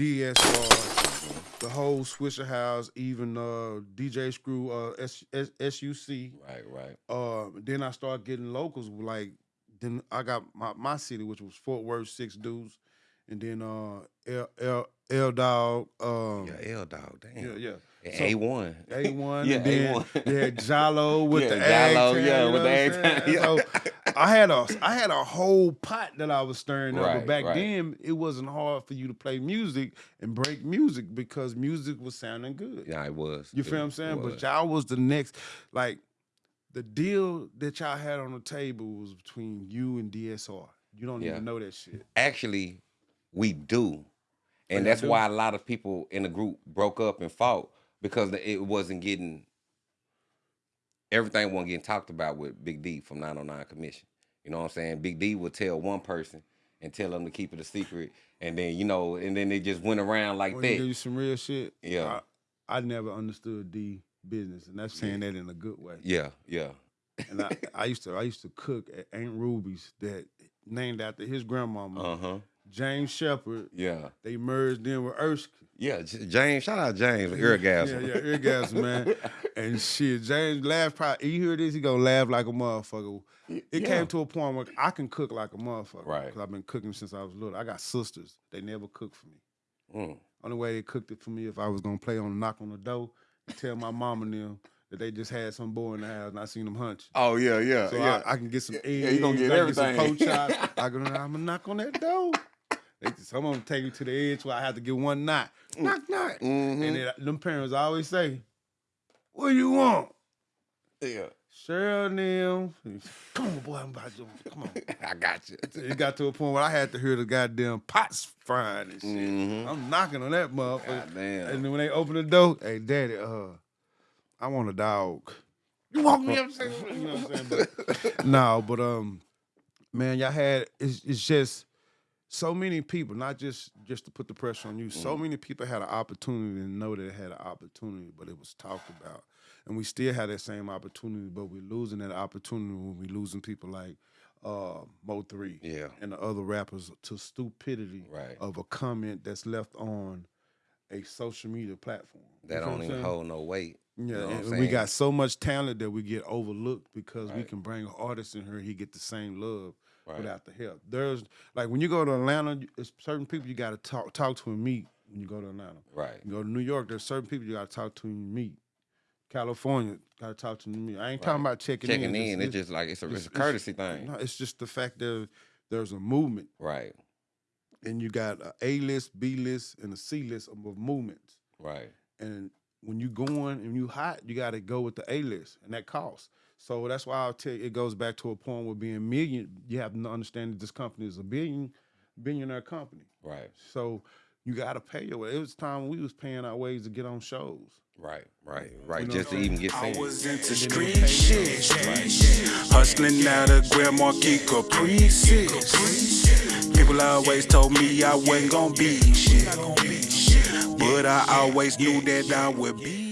DSR, the whole Swisher House, even uh, DJ Screw, uh, S- S- SUC. Right, right. Uh, then I started getting locals like then I got my, my city, which was Fort Worth, six dudes, and then uh L L L Dog, um, Yeah, L dog. Damn. yeah, yeah. A one. A one, Yeah, A1. they had Jalo with Yeah, the Jalo, tan, yeah, with the what ag I'm tan, saying? yeah. So I had a I had a whole pot that I was stirring up, but back right. then it wasn't hard for you to play music and break music because music was sounding good. Yeah, it was. You It feel what I'm saying? was. But y'all was the next, like, the deal that y'all had on the table was between you and DSR. You don't Yeah. even know that shit. actually we do oh, and y'all that's do? why a lot of people in the group broke up and fought because it wasn't getting everything wasn't getting talked about with big d from 909 commission you know what i'm saying big d would tell one person and tell them to keep it a secret and then you know and then they just went around like give that you some real shit? Yeah. I, I never understood D business, and that's saying that in a good way. yeah yeah And I, I used to I used to cook at Aunt Ruby's that named after his grandmama, uh-huh James Shepard. yeah They merged in with Erskine. Yeah james shout out james with Irrigasm. Yeah, yeah, Irrigasm, man. And shit, James laughed. Probably, you hear this, he gonna laugh like a motherfucker. It yeah. came to a point where I can cook like a motherfucker. Right. Because I've been cooking since I was little. I got sisters. They never cooked for me. Mm. Only way they cooked it for me if I was gonna play on knock on the door and tell my mom and them that they just had some boy in the house and I seen them hunch. oh yeah yeah So I, I can get some eggs. Yeah, you gonna get I can some everything. pork chops. I go, I'm gonna knock on that door. They, some of them take me to the edge where I have to get one knock. Knock, knock. Mhm. And then them parents always say, What you want? yeah Cheryl them. Come on, boy, I'm about to come on. i got you It got to a point where I had to hear the goddamn pots frying and shit. Mhm. I'm knocking on that motherfucker. Goddamn. And then when they open the door, hey daddy, uh, I want a dog. You walk me upstairs. You know what I'm saying? But, no, but um, man, y'all had it's, it's just so many people, not just just to put the pressure on you. So many people had an opportunity to know that they had an opportunity, but it was talked about, and we still had that same opportunity, but we're losing that opportunity when we losing people like uh Mo three Yeah. and the other rappers to stupidity Right. of a comment that's left on a social media platform. That don't even hold no weight. Yeah, You know and we got so much talent that we get overlooked because we can bring an artist in here, he get the same love Right. without the help. There's like when you go to Atlanta, it's certain people you got to talk talk to and meet when you go to Atlanta. right. You go to New York, there's certain people you got to talk to and meet. California, got to talk to me. I ain't talking about checking, Checking in. in, it's just like it's a, it's a it's- courtesy thing. No, it's just the fact that there's a movement, Right, and you got a A list, B list, and a C list of movements. right, and when you going and you hot, you got to go with the A list, and that costs. So that's why I'll tell you, it goes back to a point where being million, you have to understand that this company is a billion, billionaire company. right, So you got to pay your way. It was time we was paying our ways to get on shows. right, right, right. know just to even get I seen. was into street shit. Hustling out of Grand Marquis Caprices. People always told me I wasn't gonna be shit. But I always knew that I would be